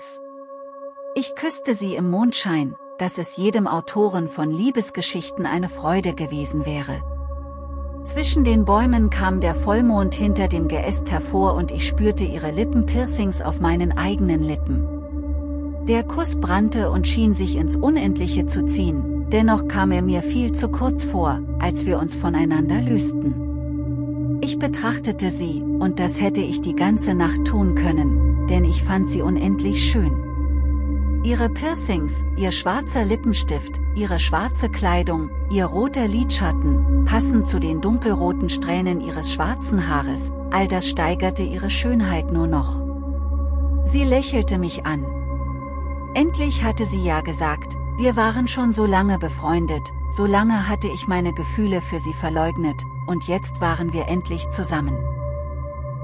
aus. Ich küsste sie im Mondschein, dass es jedem Autoren von Liebesgeschichten eine Freude gewesen wäre. Zwischen den Bäumen kam der Vollmond hinter dem Geäst hervor und ich spürte ihre Lippenpiercings auf meinen eigenen Lippen. Der Kuss brannte und schien sich ins Unendliche zu ziehen, dennoch kam er mir viel zu kurz vor, als wir uns voneinander lösten. Ich betrachtete sie, und das hätte ich die ganze Nacht tun können, denn ich fand sie unendlich schön. Ihre Piercings, ihr schwarzer Lippenstift, ihre schwarze Kleidung, ihr roter Lidschatten, passend zu den dunkelroten Strähnen ihres schwarzen Haares, all das steigerte ihre Schönheit nur noch. Sie lächelte mich an. Endlich hatte sie ja gesagt, wir waren schon so lange befreundet, so lange hatte ich meine Gefühle für sie verleugnet, und jetzt waren wir endlich zusammen.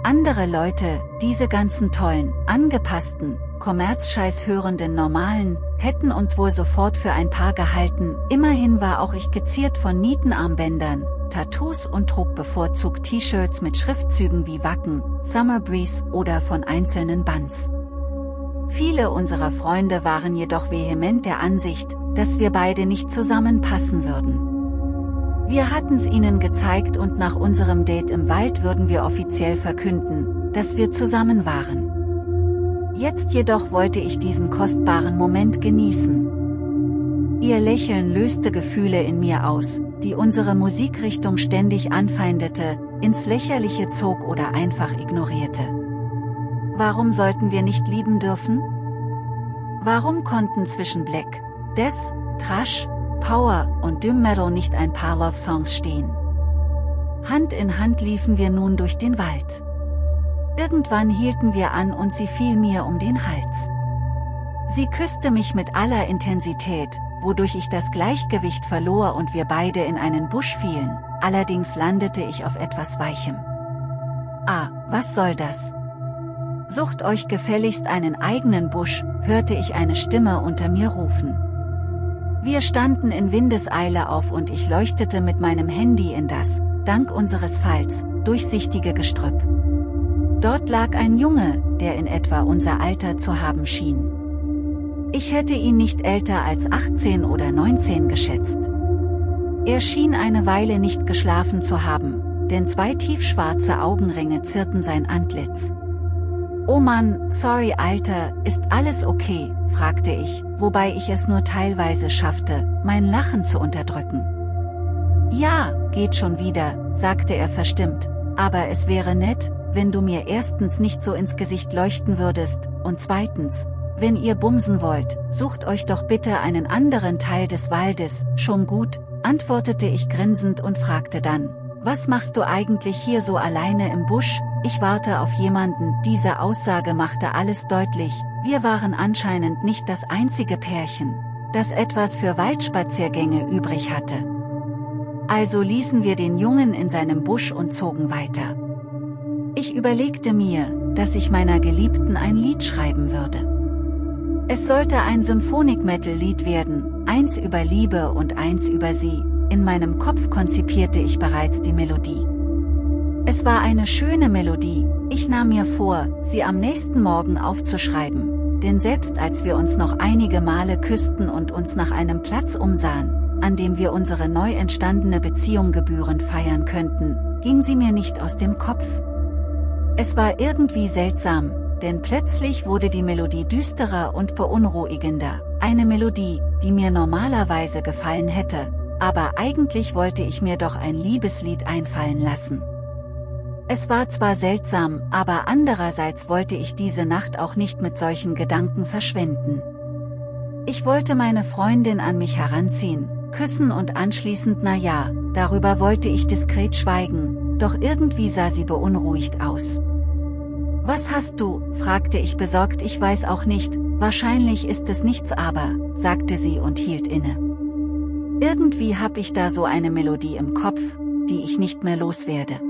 Andere Leute, diese ganzen tollen, angepassten, Kommerzscheiß hörenden Normalen, hätten uns wohl sofort für ein Paar gehalten, immerhin war auch ich geziert von Nietenarmbändern, Tattoos und trug bevorzugt T-Shirts mit Schriftzügen wie Wacken, Summer Breeze oder von einzelnen Bands. Viele unserer Freunde waren jedoch vehement der Ansicht, dass wir beide nicht zusammenpassen würden. Wir hatten's ihnen gezeigt und nach unserem Date im Wald würden wir offiziell verkünden, dass wir zusammen waren. Jetzt jedoch wollte ich diesen kostbaren Moment genießen. Ihr Lächeln löste Gefühle in mir aus, die unsere Musikrichtung ständig anfeindete, ins Lächerliche zog oder einfach ignorierte. Warum sollten wir nicht lieben dürfen? Warum konnten zwischen Black, Death, Trash, Power und Doom Metal nicht ein paar Love Songs stehen? Hand in Hand liefen wir nun durch den Wald. Irgendwann hielten wir an und sie fiel mir um den Hals. Sie küsste mich mit aller Intensität, wodurch ich das Gleichgewicht verlor und wir beide in einen Busch fielen, allerdings landete ich auf etwas Weichem. Ah, was soll das? Sucht euch gefälligst einen eigenen Busch, hörte ich eine Stimme unter mir rufen. Wir standen in Windeseile auf und ich leuchtete mit meinem Handy in das, dank unseres Falls, durchsichtige Gestrüpp. Dort lag ein Junge, der in etwa unser Alter zu haben schien. Ich hätte ihn nicht älter als 18 oder 19 geschätzt. Er schien eine Weile nicht geschlafen zu haben, denn zwei tiefschwarze Augenringe zierten sein Antlitz. Oh Mann, sorry Alter, ist alles okay, fragte ich, wobei ich es nur teilweise schaffte, mein Lachen zu unterdrücken. Ja, geht schon wieder, sagte er verstimmt, aber es wäre nett, wenn du mir erstens nicht so ins Gesicht leuchten würdest, und zweitens, wenn ihr bumsen wollt, sucht euch doch bitte einen anderen Teil des Waldes, schon gut, antwortete ich grinsend und fragte dann, was machst du eigentlich hier so alleine im Busch, ich warte auf jemanden, diese Aussage machte alles deutlich, wir waren anscheinend nicht das einzige Pärchen, das etwas für Waldspaziergänge übrig hatte. Also ließen wir den Jungen in seinem Busch und zogen weiter. Ich überlegte mir, dass ich meiner Geliebten ein Lied schreiben würde. Es sollte ein Symphonic-Metal-Lied werden, eins über Liebe und eins über sie, in meinem Kopf konzipierte ich bereits die Melodie. Es war eine schöne Melodie, ich nahm mir vor, sie am nächsten Morgen aufzuschreiben, denn selbst als wir uns noch einige Male küssten und uns nach einem Platz umsahen, an dem wir unsere neu entstandene Beziehung gebührend feiern könnten, ging sie mir nicht aus dem Kopf, es war irgendwie seltsam, denn plötzlich wurde die Melodie düsterer und beunruhigender, eine Melodie, die mir normalerweise gefallen hätte, aber eigentlich wollte ich mir doch ein Liebeslied einfallen lassen. Es war zwar seltsam, aber andererseits wollte ich diese Nacht auch nicht mit solchen Gedanken verschwenden. Ich wollte meine Freundin an mich heranziehen, küssen und anschließend na ja, darüber wollte ich diskret schweigen, doch irgendwie sah sie beunruhigt aus. Was hast du, fragte ich besorgt ich weiß auch nicht, wahrscheinlich ist es nichts aber, sagte sie und hielt inne. Irgendwie hab ich da so eine Melodie im Kopf, die ich nicht mehr loswerde.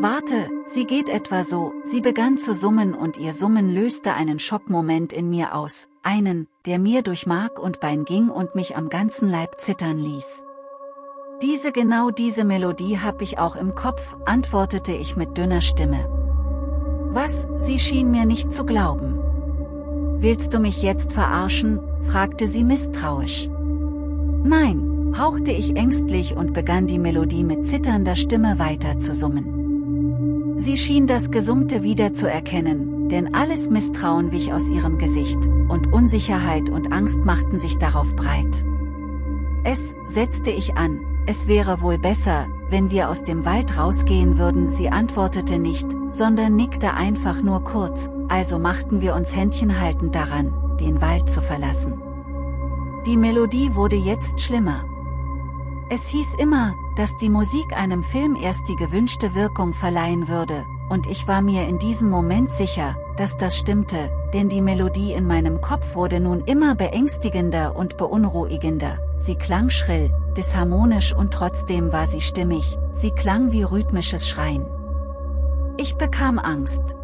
Warte, sie geht etwa so, sie begann zu summen und ihr Summen löste einen Schockmoment in mir aus, einen, der mir durch Mark und Bein ging und mich am ganzen Leib zittern ließ. Diese genau diese Melodie hab ich auch im Kopf, antwortete ich mit dünner Stimme. Was, sie schien mir nicht zu glauben. Willst du mich jetzt verarschen? fragte sie misstrauisch. Nein, hauchte ich ängstlich und begann die Melodie mit zitternder Stimme weiter zu summen. Sie schien das Gesummte wieder zu erkennen, denn alles Misstrauen wich aus ihrem Gesicht, und Unsicherheit und Angst machten sich darauf breit. Es, setzte ich an, es wäre wohl besser, wenn wir aus dem Wald rausgehen würden. Sie antwortete nicht, sondern nickte einfach nur kurz, also machten wir uns händchenhaltend daran, den Wald zu verlassen. Die Melodie wurde jetzt schlimmer. Es hieß immer, dass die Musik einem Film erst die gewünschte Wirkung verleihen würde, und ich war mir in diesem Moment sicher, dass das stimmte, denn die Melodie in meinem Kopf wurde nun immer beängstigender und beunruhigender, sie klang schrill, disharmonisch und trotzdem war sie stimmig, sie klang wie rhythmisches Schreien. Ich bekam Angst.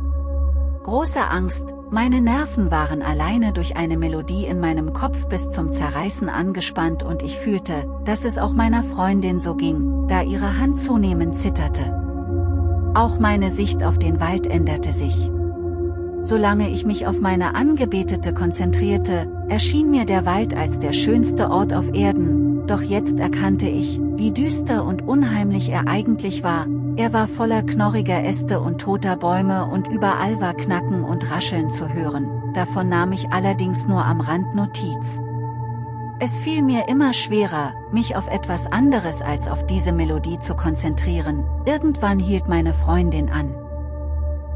Große Angst, meine Nerven waren alleine durch eine Melodie in meinem Kopf bis zum Zerreißen angespannt und ich fühlte, dass es auch meiner Freundin so ging, da ihre Hand zunehmend zitterte. Auch meine Sicht auf den Wald änderte sich. Solange ich mich auf meine Angebetete konzentrierte, erschien mir der Wald als der schönste Ort auf Erden, doch jetzt erkannte ich, wie düster und unheimlich er eigentlich war, er war voller knorriger Äste und toter Bäume und überall war Knacken und Rascheln zu hören, davon nahm ich allerdings nur am Rand Notiz. Es fiel mir immer schwerer, mich auf etwas anderes als auf diese Melodie zu konzentrieren, irgendwann hielt meine Freundin an.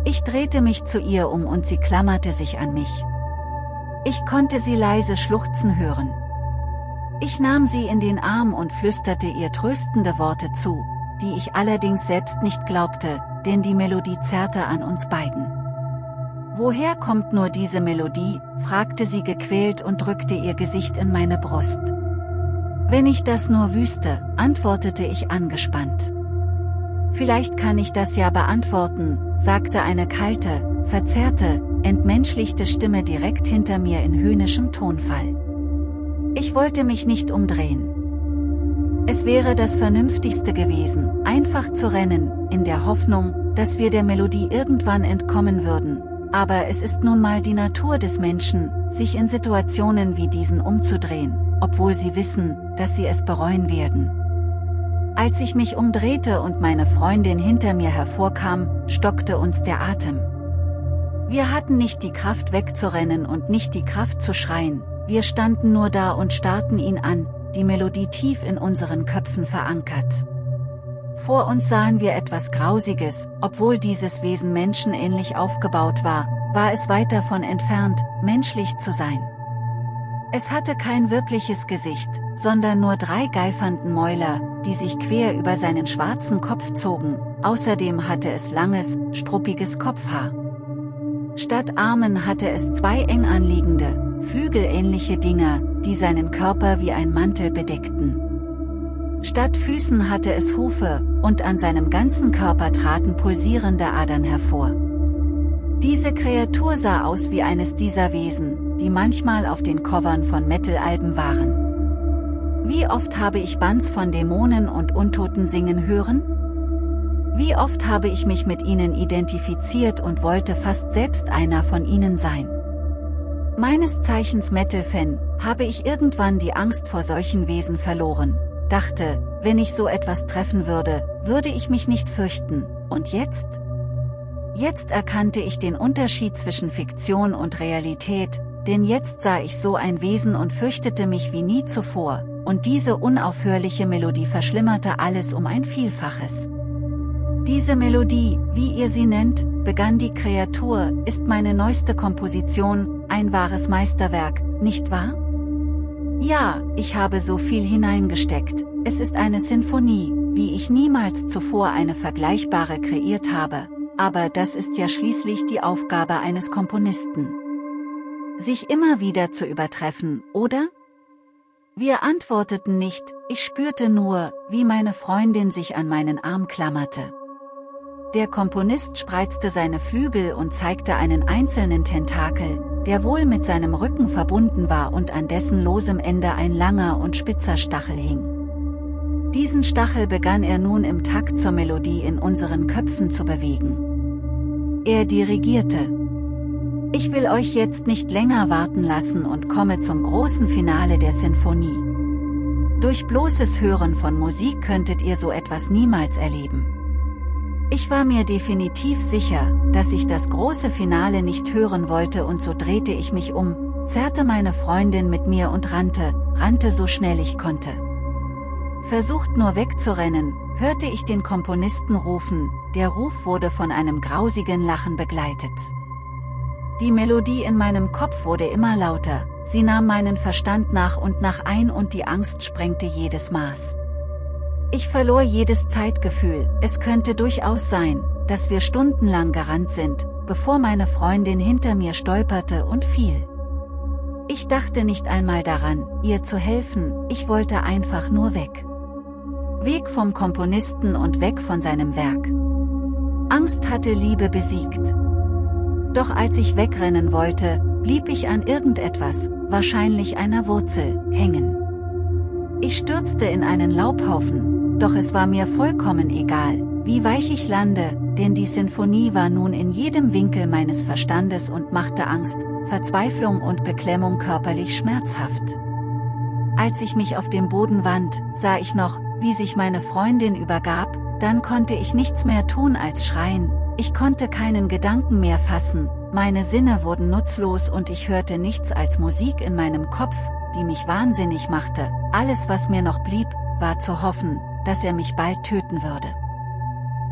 Ich drehte mich zu ihr um und sie klammerte sich an mich. Ich konnte sie leise schluchzen hören. Ich nahm sie in den Arm und flüsterte ihr tröstende Worte zu, die ich allerdings selbst nicht glaubte, denn die Melodie zerrte an uns beiden. Woher kommt nur diese Melodie, fragte sie gequält und drückte ihr Gesicht in meine Brust. Wenn ich das nur wüsste, antwortete ich angespannt. Vielleicht kann ich das ja beantworten, sagte eine kalte, verzerrte, entmenschlichte Stimme direkt hinter mir in höhnischem Tonfall. Ich wollte mich nicht umdrehen. Es wäre das Vernünftigste gewesen, einfach zu rennen, in der Hoffnung, dass wir der Melodie irgendwann entkommen würden, aber es ist nun mal die Natur des Menschen, sich in Situationen wie diesen umzudrehen, obwohl sie wissen, dass sie es bereuen werden. Als ich mich umdrehte und meine Freundin hinter mir hervorkam, stockte uns der Atem. Wir hatten nicht die Kraft wegzurennen und nicht die Kraft zu schreien, wir standen nur da und starrten ihn an, die Melodie tief in unseren Köpfen verankert. Vor uns sahen wir etwas Grausiges, obwohl dieses Wesen menschenähnlich aufgebaut war, war es weit davon entfernt, menschlich zu sein. Es hatte kein wirkliches Gesicht, sondern nur drei geifernden Mäuler, die sich quer über seinen schwarzen Kopf zogen, außerdem hatte es langes, struppiges Kopfhaar. Statt Armen hatte es zwei eng anliegende, flügelähnliche Dinger, die seinen Körper wie ein Mantel bedeckten. Statt Füßen hatte es Hufe, und an seinem ganzen Körper traten pulsierende Adern hervor. Diese Kreatur sah aus wie eines dieser Wesen, die manchmal auf den Covern von Metal-Alben waren. Wie oft habe ich Bands von Dämonen und Untoten singen hören? Wie oft habe ich mich mit ihnen identifiziert und wollte fast selbst einer von ihnen sein. Meines Zeichens Metal-Fan, habe ich irgendwann die Angst vor solchen Wesen verloren, dachte, wenn ich so etwas treffen würde, würde ich mich nicht fürchten, und jetzt? Jetzt erkannte ich den Unterschied zwischen Fiktion und Realität, denn jetzt sah ich so ein Wesen und fürchtete mich wie nie zuvor, und diese unaufhörliche Melodie verschlimmerte alles um ein Vielfaches. Diese Melodie, wie ihr sie nennt, begann die Kreatur, ist meine neueste Komposition, ein wahres Meisterwerk, nicht wahr? Ja, ich habe so viel hineingesteckt, es ist eine Sinfonie, wie ich niemals zuvor eine vergleichbare kreiert habe, aber das ist ja schließlich die Aufgabe eines Komponisten. Sich immer wieder zu übertreffen, oder? Wir antworteten nicht, ich spürte nur, wie meine Freundin sich an meinen Arm klammerte. Der Komponist spreizte seine Flügel und zeigte einen einzelnen Tentakel, der wohl mit seinem Rücken verbunden war und an dessen losem Ende ein langer und spitzer Stachel hing. Diesen Stachel begann er nun im Takt zur Melodie in unseren Köpfen zu bewegen. Er dirigierte. Ich will euch jetzt nicht länger warten lassen und komme zum großen Finale der Sinfonie. Durch bloßes Hören von Musik könntet ihr so etwas niemals erleben. Ich war mir definitiv sicher, dass ich das große Finale nicht hören wollte und so drehte ich mich um, zerrte meine Freundin mit mir und rannte, rannte so schnell ich konnte. Versucht nur wegzurennen, hörte ich den Komponisten rufen, der Ruf wurde von einem grausigen Lachen begleitet. Die Melodie in meinem Kopf wurde immer lauter, sie nahm meinen Verstand nach und nach ein und die Angst sprengte jedes Maß. Ich verlor jedes Zeitgefühl, es könnte durchaus sein, dass wir stundenlang gerannt sind, bevor meine Freundin hinter mir stolperte und fiel. Ich dachte nicht einmal daran, ihr zu helfen, ich wollte einfach nur weg. Weg vom Komponisten und weg von seinem Werk. Angst hatte Liebe besiegt. Doch als ich wegrennen wollte, blieb ich an irgendetwas, wahrscheinlich einer Wurzel, hängen. Ich stürzte in einen Laubhaufen, doch es war mir vollkommen egal, wie weich ich lande, denn die Sinfonie war nun in jedem Winkel meines Verstandes und machte Angst, Verzweiflung und Beklemmung körperlich schmerzhaft. Als ich mich auf dem Boden wand, sah ich noch, wie sich meine Freundin übergab, dann konnte ich nichts mehr tun als schreien, ich konnte keinen Gedanken mehr fassen, meine Sinne wurden nutzlos und ich hörte nichts als Musik in meinem Kopf, die mich wahnsinnig machte, alles was mir noch blieb, war zu hoffen, dass er mich bald töten würde.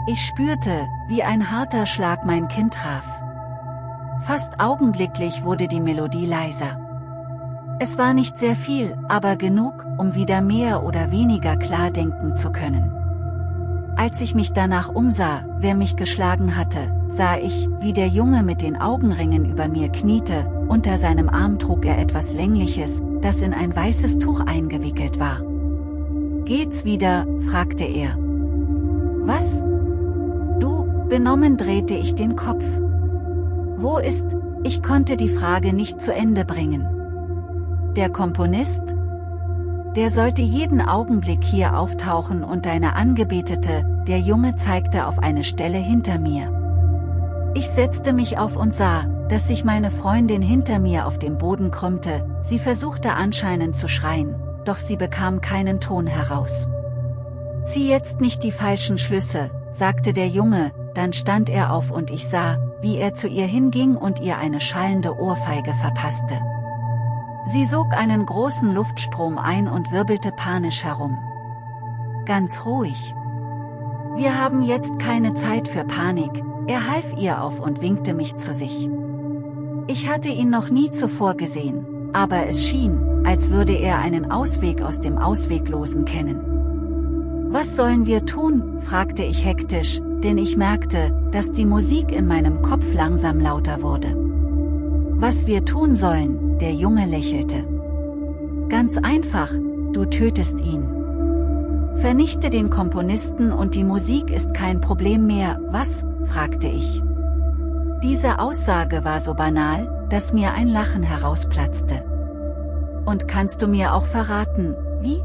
Ich spürte, wie ein harter Schlag mein Kind traf. Fast augenblicklich wurde die Melodie leiser. Es war nicht sehr viel, aber genug, um wieder mehr oder weniger klar denken zu können. Als ich mich danach umsah, wer mich geschlagen hatte, sah ich, wie der Junge mit den Augenringen über mir kniete, unter seinem Arm trug er etwas Längliches, das in ein weißes Tuch eingewickelt war. Geht's wieder, fragte er. Was? Du, benommen drehte ich den Kopf. Wo ist, ich konnte die Frage nicht zu Ende bringen. Der Komponist? Der sollte jeden Augenblick hier auftauchen und deine Angebetete, der Junge zeigte auf eine Stelle hinter mir. Ich setzte mich auf und sah, dass sich meine Freundin hinter mir auf dem Boden krümmte, sie versuchte anscheinend zu schreien, doch sie bekam keinen Ton heraus. Zieh jetzt nicht die falschen Schlüsse, sagte der Junge, dann stand er auf und ich sah, wie er zu ihr hinging und ihr eine schallende Ohrfeige verpasste. Sie sog einen großen Luftstrom ein und wirbelte panisch herum. Ganz ruhig. Wir haben jetzt keine Zeit für Panik, er half ihr auf und winkte mich zu sich. Ich hatte ihn noch nie zuvor gesehen, aber es schien, als würde er einen Ausweg aus dem Ausweglosen kennen. Was sollen wir tun, fragte ich hektisch, denn ich merkte, dass die Musik in meinem Kopf langsam lauter wurde. Was wir tun sollen, der Junge lächelte. Ganz einfach, du tötest ihn. Vernichte den Komponisten und die Musik ist kein Problem mehr, was, fragte ich. Diese Aussage war so banal, dass mir ein Lachen herausplatzte. Und kannst du mir auch verraten, wie?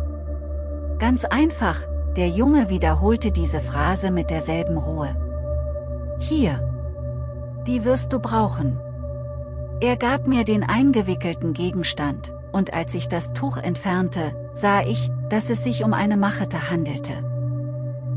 Ganz einfach, der Junge wiederholte diese Phrase mit derselben Ruhe. Hier. Die wirst du brauchen. Er gab mir den eingewickelten Gegenstand, und als ich das Tuch entfernte, sah ich, dass es sich um eine Machete handelte.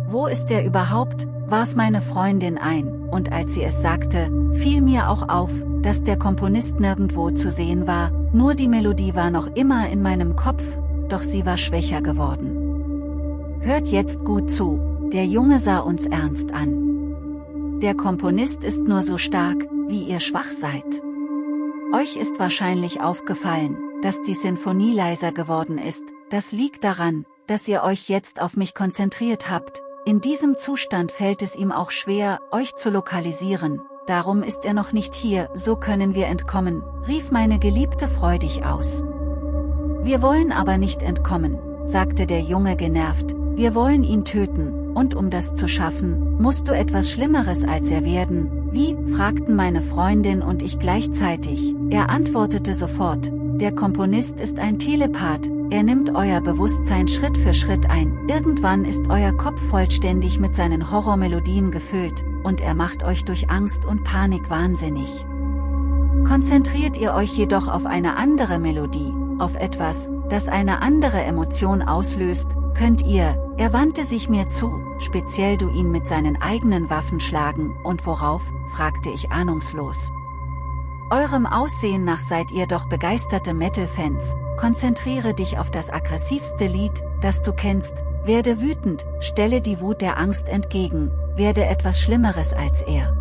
Wo ist er überhaupt, warf meine Freundin ein, und als sie es sagte, fiel mir auch auf, dass der Komponist nirgendwo zu sehen war, nur die Melodie war noch immer in meinem Kopf, doch sie war schwächer geworden. Hört jetzt gut zu, der Junge sah uns ernst an. Der Komponist ist nur so stark, wie ihr schwach seid. Euch ist wahrscheinlich aufgefallen, dass die Sinfonie leiser geworden ist, das liegt daran, dass ihr euch jetzt auf mich konzentriert habt, in diesem Zustand fällt es ihm auch schwer, euch zu lokalisieren, darum ist er noch nicht hier, so können wir entkommen, rief meine Geliebte freudig aus. Wir wollen aber nicht entkommen, sagte der Junge genervt, wir wollen ihn töten, und um das zu schaffen, musst du etwas Schlimmeres als er werden, wie, fragten meine Freundin und ich gleichzeitig, er antwortete sofort, der Komponist ist ein Telepath, er nimmt euer Bewusstsein Schritt für Schritt ein, irgendwann ist euer Kopf vollständig mit seinen Horrormelodien gefüllt, und er macht euch durch Angst und Panik wahnsinnig. Konzentriert ihr euch jedoch auf eine andere Melodie, auf etwas, das eine andere Emotion auslöst, könnt ihr, er wandte sich mir zu, speziell du ihn mit seinen eigenen Waffen schlagen, und worauf, fragte ich ahnungslos. Eurem Aussehen nach seid ihr doch begeisterte Metal-Fans, konzentriere dich auf das aggressivste Lied, das du kennst, werde wütend, stelle die Wut der Angst entgegen, werde etwas Schlimmeres als er.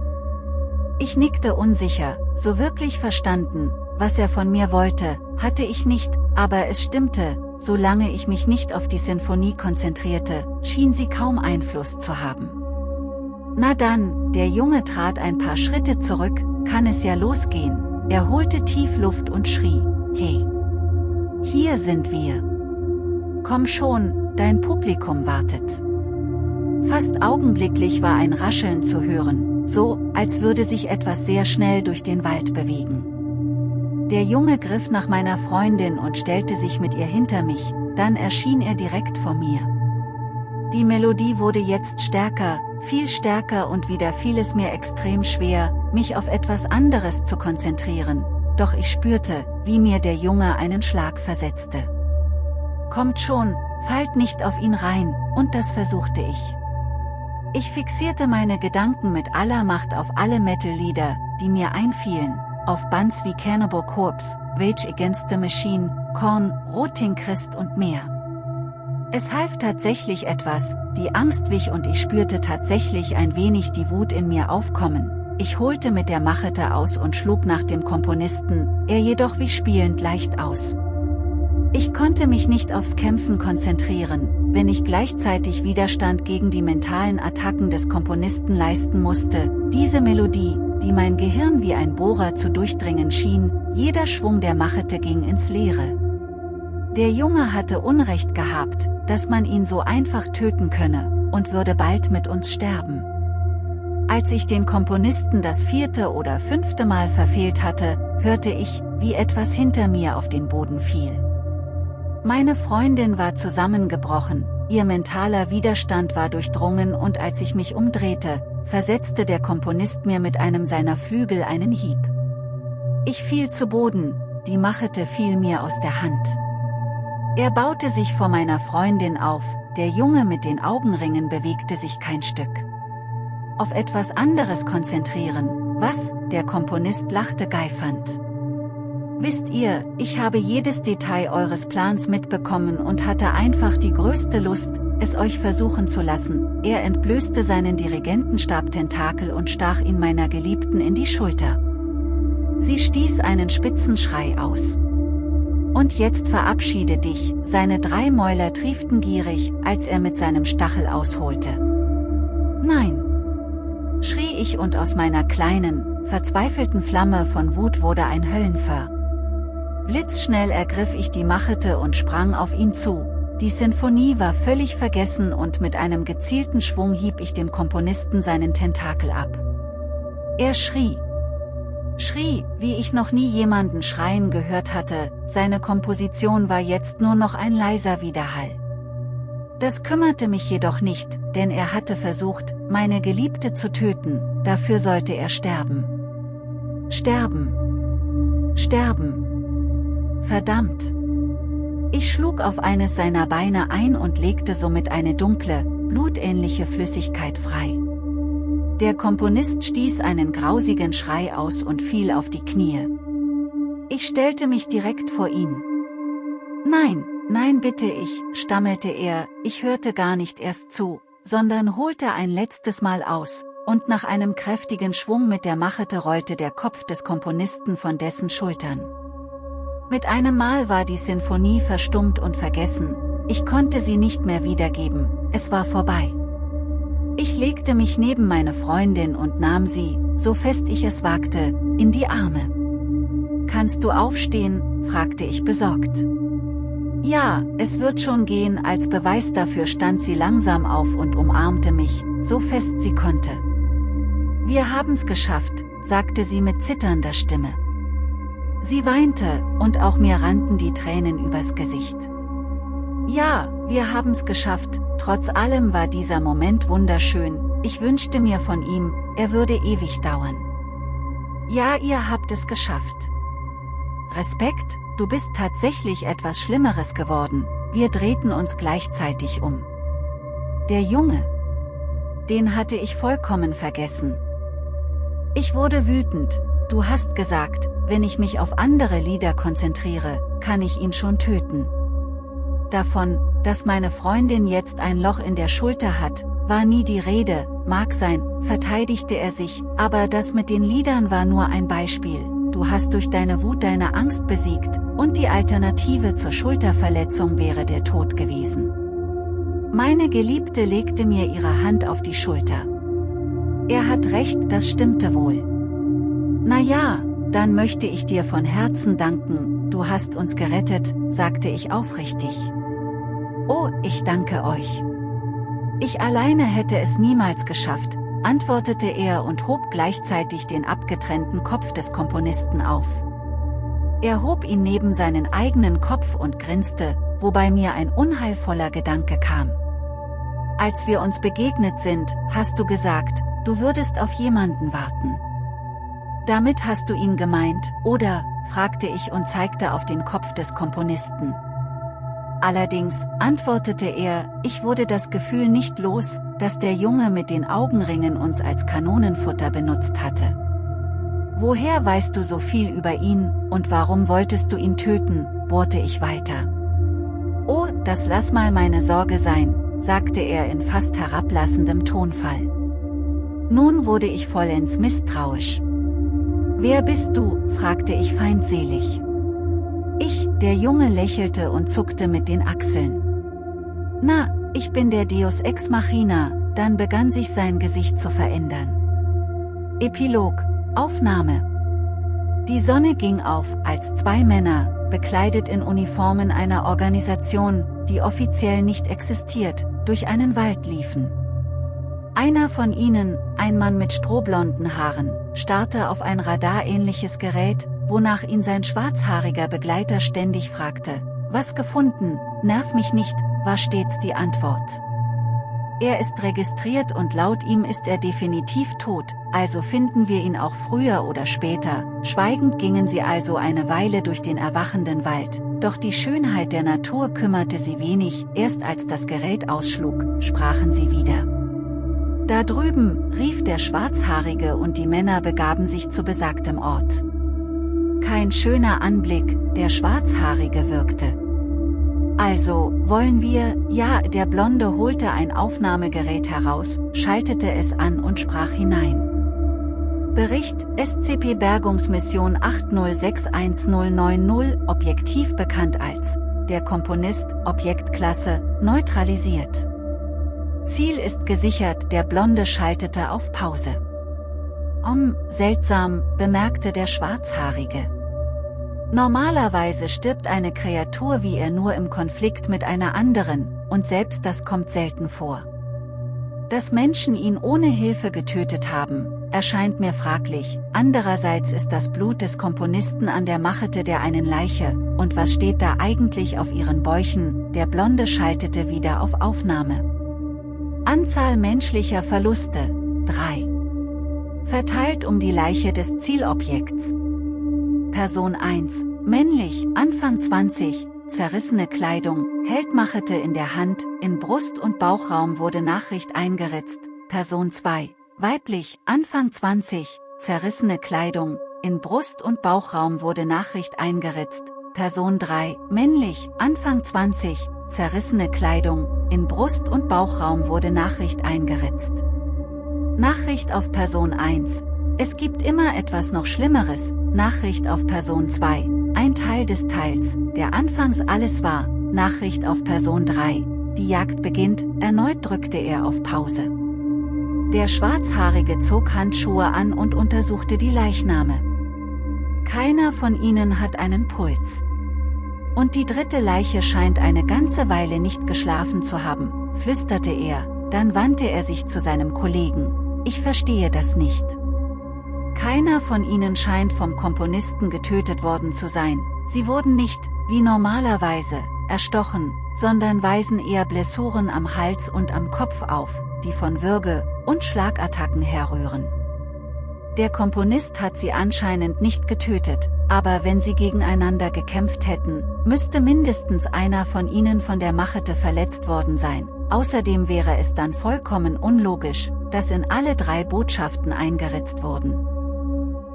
Ich nickte unsicher, so wirklich verstanden, was er von mir wollte, hatte ich nicht, aber es stimmte, solange ich mich nicht auf die Sinfonie konzentrierte, schien sie kaum Einfluss zu haben. Na dann, der Junge trat ein paar Schritte zurück, kann es ja losgehen, er holte tief Luft und schrie, hey! Hier sind wir! Komm schon, dein Publikum wartet. Fast augenblicklich war ein Rascheln zu hören, so, als würde sich etwas sehr schnell durch den Wald bewegen. Der Junge griff nach meiner Freundin und stellte sich mit ihr hinter mich, dann erschien er direkt vor mir. Die Melodie wurde jetzt stärker, viel stärker und wieder fiel es mir extrem schwer, mich auf etwas anderes zu konzentrieren, doch ich spürte, wie mir der Junge einen Schlag versetzte. Kommt schon, fallt nicht auf ihn rein, und das versuchte ich. Ich fixierte meine Gedanken mit aller Macht auf alle Metal-Lieder, die mir einfielen, auf Bands wie Cannibal Corpse, Rage Against the Machine, Korn, Roting Christ und mehr. Es half tatsächlich etwas, die Angst wich und ich spürte tatsächlich ein wenig die Wut in mir aufkommen. Ich holte mit der Machete aus und schlug nach dem Komponisten, er jedoch wie spielend leicht aus. Ich konnte mich nicht aufs Kämpfen konzentrieren, wenn ich gleichzeitig Widerstand gegen die mentalen Attacken des Komponisten leisten musste, diese Melodie, die mein Gehirn wie ein Bohrer zu durchdringen schien, jeder Schwung der Machete ging ins Leere. Der Junge hatte Unrecht gehabt, dass man ihn so einfach töten könne, und würde bald mit uns sterben. Als ich den Komponisten das vierte oder fünfte Mal verfehlt hatte, hörte ich, wie etwas hinter mir auf den Boden fiel. Meine Freundin war zusammengebrochen, ihr mentaler Widerstand war durchdrungen und als ich mich umdrehte, versetzte der Komponist mir mit einem seiner Flügel einen Hieb. Ich fiel zu Boden, die Machete fiel mir aus der Hand. Er baute sich vor meiner Freundin auf, der Junge mit den Augenringen bewegte sich kein Stück. Auf etwas anderes konzentrieren, was, der Komponist lachte geifernd. Wisst ihr, ich habe jedes Detail eures Plans mitbekommen und hatte einfach die größte Lust, es euch versuchen zu lassen. Er entblößte seinen Dirigentenstab-Tentakel und stach ihn meiner Geliebten in die Schulter. Sie stieß einen spitzen Schrei aus. Und jetzt verabschiede dich, seine drei Mäuler trieften gierig, als er mit seinem Stachel ausholte. Nein! schrie ich und aus meiner kleinen, verzweifelten Flamme von Wut wurde ein Höllenfeuer. Blitzschnell ergriff ich die Machete und sprang auf ihn zu. Die Sinfonie war völlig vergessen und mit einem gezielten Schwung hieb ich dem Komponisten seinen Tentakel ab. Er schrie. Schrie, wie ich noch nie jemanden schreien gehört hatte, seine Komposition war jetzt nur noch ein leiser Widerhall. Das kümmerte mich jedoch nicht, denn er hatte versucht, meine Geliebte zu töten, dafür sollte er sterben. Sterben. Sterben. Verdammt! Ich schlug auf eines seiner Beine ein und legte somit eine dunkle, blutähnliche Flüssigkeit frei. Der Komponist stieß einen grausigen Schrei aus und fiel auf die Knie. Ich stellte mich direkt vor ihn. Nein, nein bitte ich, stammelte er, ich hörte gar nicht erst zu, sondern holte ein letztes Mal aus, und nach einem kräftigen Schwung mit der Machete rollte der Kopf des Komponisten von dessen Schultern. Mit einem Mal war die Sinfonie verstummt und vergessen, ich konnte sie nicht mehr wiedergeben, es war vorbei. Ich legte mich neben meine Freundin und nahm sie, so fest ich es wagte, in die Arme. Kannst du aufstehen? fragte ich besorgt. Ja, es wird schon gehen, als Beweis dafür stand sie langsam auf und umarmte mich, so fest sie konnte. Wir haben's geschafft, sagte sie mit zitternder Stimme. Sie weinte, und auch mir rannten die Tränen übers Gesicht. Ja, wir haben's geschafft, trotz allem war dieser Moment wunderschön, ich wünschte mir von ihm, er würde ewig dauern. Ja, ihr habt es geschafft. Respekt, du bist tatsächlich etwas Schlimmeres geworden, wir drehten uns gleichzeitig um. Der Junge. Den hatte ich vollkommen vergessen. Ich wurde wütend, du hast gesagt, wenn ich mich auf andere Lieder konzentriere, kann ich ihn schon töten. Davon, dass meine Freundin jetzt ein Loch in der Schulter hat, war nie die Rede, mag sein, verteidigte er sich, aber das mit den Liedern war nur ein Beispiel, du hast durch deine Wut deine Angst besiegt, und die Alternative zur Schulterverletzung wäre der Tod gewesen. Meine Geliebte legte mir ihre Hand auf die Schulter. Er hat recht, das stimmte wohl. Na ja, dann möchte ich dir von Herzen danken, du hast uns gerettet, sagte ich aufrichtig. Oh, ich danke euch. Ich alleine hätte es niemals geschafft, antwortete er und hob gleichzeitig den abgetrennten Kopf des Komponisten auf. Er hob ihn neben seinen eigenen Kopf und grinste, wobei mir ein unheilvoller Gedanke kam. Als wir uns begegnet sind, hast du gesagt, du würdest auf jemanden warten. Damit hast du ihn gemeint, oder, fragte ich und zeigte auf den Kopf des Komponisten. Allerdings, antwortete er, ich wurde das Gefühl nicht los, dass der Junge mit den Augenringen uns als Kanonenfutter benutzt hatte. Woher weißt du so viel über ihn, und warum wolltest du ihn töten, bohrte ich weiter. Oh, das lass mal meine Sorge sein, sagte er in fast herablassendem Tonfall. Nun wurde ich vollends misstrauisch. Wer bist du, fragte ich feindselig. Ich, der Junge lächelte und zuckte mit den Achseln. Na, ich bin der Deus Ex Machina, dann begann sich sein Gesicht zu verändern. Epilog, Aufnahme. Die Sonne ging auf, als zwei Männer, bekleidet in Uniformen einer Organisation, die offiziell nicht existiert, durch einen Wald liefen. Einer von ihnen, ein Mann mit strohblonden Haaren, starrte auf ein radarähnliches Gerät, wonach ihn sein schwarzhaariger Begleiter ständig fragte, was gefunden, nerv mich nicht, war stets die Antwort. Er ist registriert und laut ihm ist er definitiv tot, also finden wir ihn auch früher oder später. Schweigend gingen sie also eine Weile durch den erwachenden Wald, doch die Schönheit der Natur kümmerte sie wenig, erst als das Gerät ausschlug, sprachen sie wieder. Da drüben, rief der Schwarzhaarige und die Männer begaben sich zu besagtem Ort. Kein schöner Anblick, der Schwarzhaarige wirkte. Also, wollen wir, ja, der Blonde holte ein Aufnahmegerät heraus, schaltete es an und sprach hinein. Bericht, SCP Bergungsmission 8061090, Objektiv bekannt als, der Komponist, Objektklasse, neutralisiert. Ziel ist gesichert, der Blonde schaltete auf Pause. Om, seltsam, bemerkte der Schwarzhaarige. Normalerweise stirbt eine Kreatur wie er nur im Konflikt mit einer anderen, und selbst das kommt selten vor. Dass Menschen ihn ohne Hilfe getötet haben, erscheint mir fraglich, andererseits ist das Blut des Komponisten an der Machete der einen Leiche, und was steht da eigentlich auf ihren Bäuchen, der Blonde schaltete wieder auf Aufnahme. Anzahl menschlicher Verluste, 3. Verteilt um die Leiche des Zielobjekts. Person 1, männlich, Anfang 20, zerrissene Kleidung, Heldmachete in der Hand, in Brust- und Bauchraum wurde Nachricht eingeritzt, Person 2, weiblich, Anfang 20, zerrissene Kleidung, in Brust- und Bauchraum wurde Nachricht eingeritzt, Person 3, männlich, Anfang 20, zerrissene Kleidung, in Brust- und Bauchraum wurde Nachricht eingeritzt. Nachricht auf Person 1, es gibt immer etwas noch Schlimmeres, Nachricht auf Person 2, ein Teil des Teils, der anfangs alles war, Nachricht auf Person 3, die Jagd beginnt, erneut drückte er auf Pause. Der Schwarzhaarige zog Handschuhe an und untersuchte die Leichname. Keiner von ihnen hat einen Puls. Und die dritte Leiche scheint eine ganze Weile nicht geschlafen zu haben, flüsterte er, dann wandte er sich zu seinem Kollegen. Ich verstehe das nicht. Keiner von ihnen scheint vom Komponisten getötet worden zu sein, sie wurden nicht, wie normalerweise, erstochen, sondern weisen eher Blessuren am Hals und am Kopf auf, die von Würge- und Schlagattacken herrühren. Der Komponist hat sie anscheinend nicht getötet, aber wenn sie gegeneinander gekämpft hätten, müsste mindestens einer von ihnen von der Machete verletzt worden sein. Außerdem wäre es dann vollkommen unlogisch, dass in alle drei Botschaften eingeritzt wurden.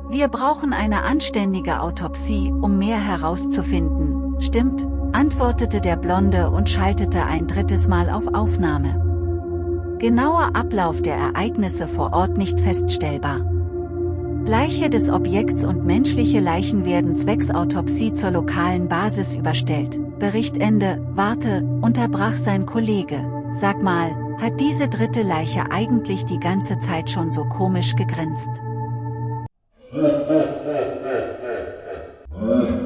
Wir brauchen eine anständige Autopsie, um mehr herauszufinden, stimmt? antwortete der Blonde und schaltete ein drittes Mal auf Aufnahme. Genauer Ablauf der Ereignisse vor Ort nicht feststellbar. Leiche des Objekts und menschliche Leichen werden zwecks Autopsie zur lokalen Basis überstellt. Berichtende, warte, unterbrach sein Kollege. Sag mal, hat diese dritte Leiche eigentlich die ganze Zeit schon so komisch gegrinst?